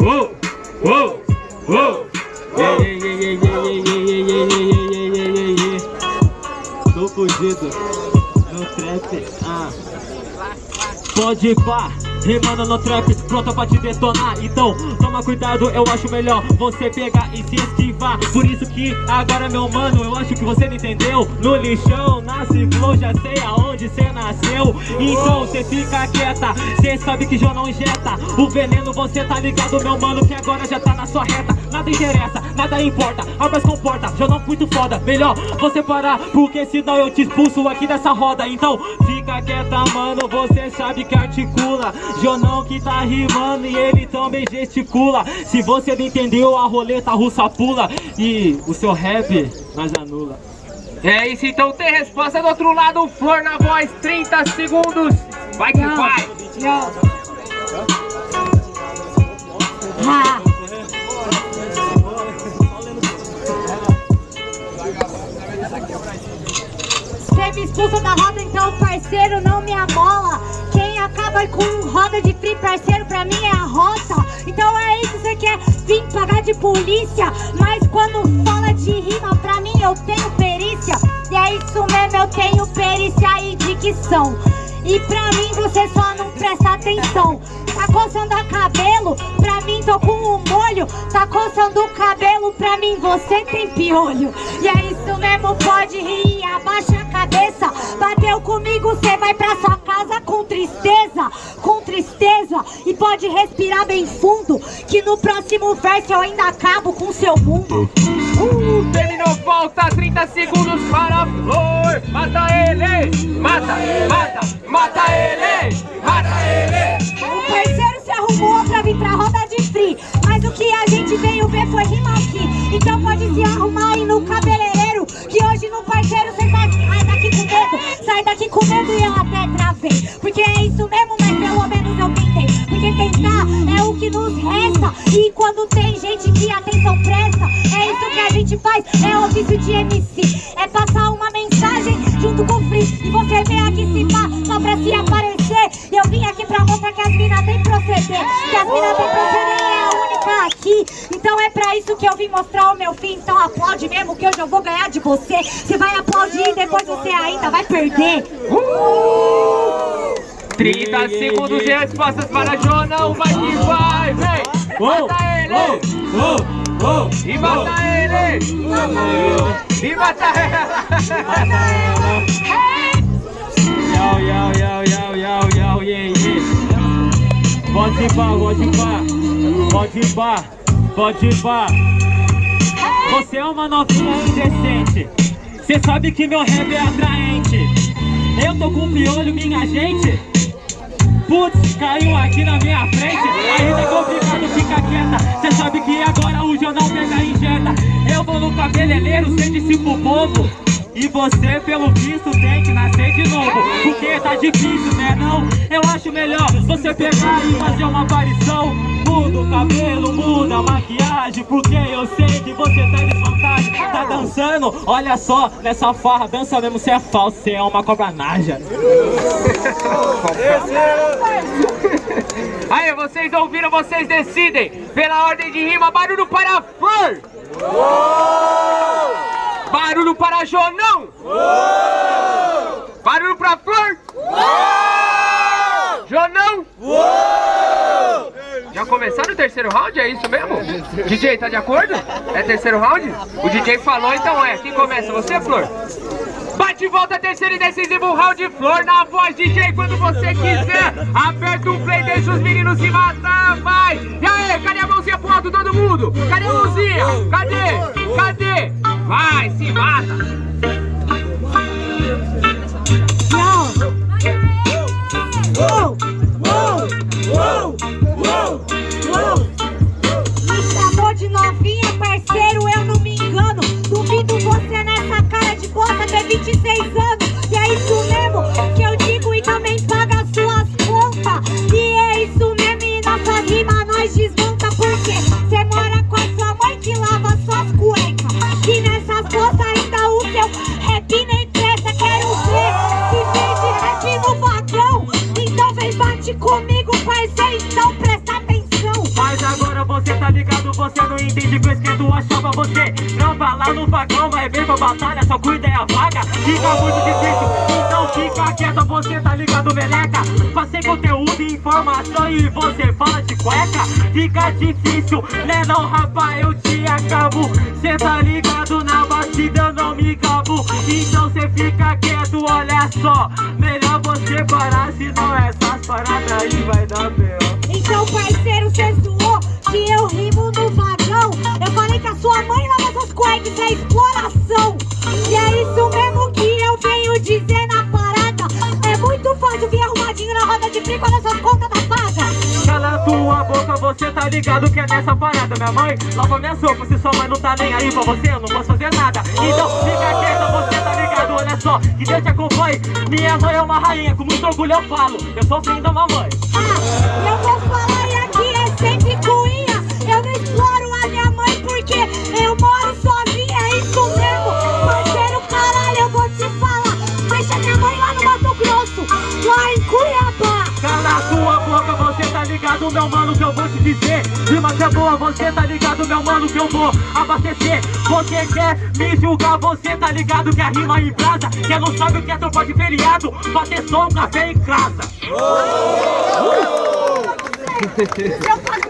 uou, uou, uou, Tô fugido no trap, ah. Pode pá rimando no trap, pronto pra te detonar. Então, toma cuidado, eu acho melhor você pegar e se esquivar. Por isso que agora, meu mano, eu acho que você não entendeu. No lixão, nasce flow, já sei aonde cê nasceu. Então, cê fica quieta, cê sabe que já não injeta. O veneno, você tá ligado, meu mano, que agora já tá na sua reta. Nada interessa, nada importa, armas comporta, já não muito foda Melhor você parar, porque senão eu te expulso aqui dessa roda. Então, fica quieta, mano, você sabe que articula Jonão que tá rimando e ele também gesticula Se você não entendeu, a roleta russa pula E o seu rap nós anula É isso, então tem resposta do outro lado, Flor na voz, 30 segundos Vai que vai! Ha. Você me expulsa da roda, então parceiro não me amola Quem acaba com roda de free, parceiro, pra mim é a rota. Então é isso, você quer vir pagar de polícia. Mas quando fala de rima, pra mim eu tenho perícia. E é isso mesmo, eu tenho perícia e dicção. E pra mim você só não presta atenção. Tá coçando a cabelo, pra mim tô com um molho. Tá coçando o cabelo, pra mim você tem piolho. E é isso mesmo, pode rir, abaixa a cabeça. Bateu comigo, cê vai pra sua casa tristeza Com tristeza, e pode respirar bem fundo Que no próximo verso eu ainda acabo com seu mundo. Uh, terminou, falta 30 segundos para a Flor. Mata ele, mata, mata, mata ele, mata ele. O parceiro se arrumou pra vir pra roda de free Mas o que a gente veio ver foi rima aqui. Então pode se arrumar aí no cabeleireiro Que hoje no parceiro cê sai, sai daqui com medo Sai daqui com medo e eu até travei. Porque isso mesmo, mas pelo menos eu tentei Porque tentar é o que nos resta. E quando tem gente que atenção presta É isso que a gente faz, é ofício de MC É passar uma mensagem junto com o free. E você vem aqui se pá, só pra se aparecer. E eu vim aqui pra mostrar que as minas têm proceder Que as minas têm proceder é a única aqui. Então é pra isso que eu vim mostrar o meu fim. Então aplaude mesmo que hoje eu vou ganhar de você. Você vai aplaudir e depois você ainda vai perder 30 segundos de respostas para Jonão, vai que vai, vem! Mata ele! E mata ele! E mata ela! Yau, yau, yau, yau, yau, yau, yeah, yeah. Pode pá, pode pá, pode pá, pode pá. Você é uma novinha indecente, cê sabe que meu rap é atraente. Eu tô com piolho, minha gente. Putz, caiu aqui na minha frente. Ainda é complicado, fica quieta. Cê sabe que agora o jornal pega e injeta. Eu vou no cabeleireiro, cê disse pro povo. E você, pelo visto, tem que nascer de novo. Porque tá difícil, né não? Eu acho melhor você pegar e fazer uma aparição Muda o cabelo, muda a maquiagem Porque eu sei que você tá em desvantagem Tá dançando, olha só, nessa farra Dança mesmo, você é falso, você é uma cobra naja. Aí, vocês ouviram, vocês decidem. Pela ordem de rima, barulho para Flor Barulho para Jonão Barulho para a Flor Jonão Já começaram o terceiro round? É isso mesmo? DJ, tá de acordo? É terceiro round? O DJ falou, então é. Quem começa? Você, Flor? Bate e volta, terceiro e decisivo round, Flor na voz, DJ, quando você quiser. Aperta o play, deixa os meninos se matar, vai. E aí, cadê a mãozinha pro alto, todo mundo? Cadê a mãozinha? Cadê? Cadê? Vai, se mata. Você não entende que eu esquento a chapa Você. Trampa lá no vagão, vai ver pra batalha Só cuida é a vaga, fica muito difícil Então fica quieto, você tá ligado, meleca. Passei conteúdo e informação e você fala de cueca. Fica difícil, né não rapaz, eu te acabo. Cê tá ligado na batida, não me cabo. Então cê fica quieto, olha só. Melhor você parar, senão essas paradas aí vai dar pior roda de frio essas contas tá paga. Cala tua boca, você tá ligado que é nessa parada Minha mãe. Lava minha sopa, se sua mãe não tá nem aí pra você Eu não posso fazer nada, então fica quieta, você tá ligado Olha só, que Deus te acompanhe. Minha mãe é uma rainha, com muito orgulho eu falo. Eu sou filho da mamãe. Ah, eu vou falar e aqui é sempre cuinha. Eu não exploro a minha mãe porque eu moro sozinha, é isso ligado, meu mano, que eu vou te dizer. Rima que é boa, você tá ligado, meu mano, que eu vou abastecer. Você quer me julgar, você tá ligado que a rima em brasa. Quem não sabe o que é tropa de feriado, pra ter só um café em casa. Seu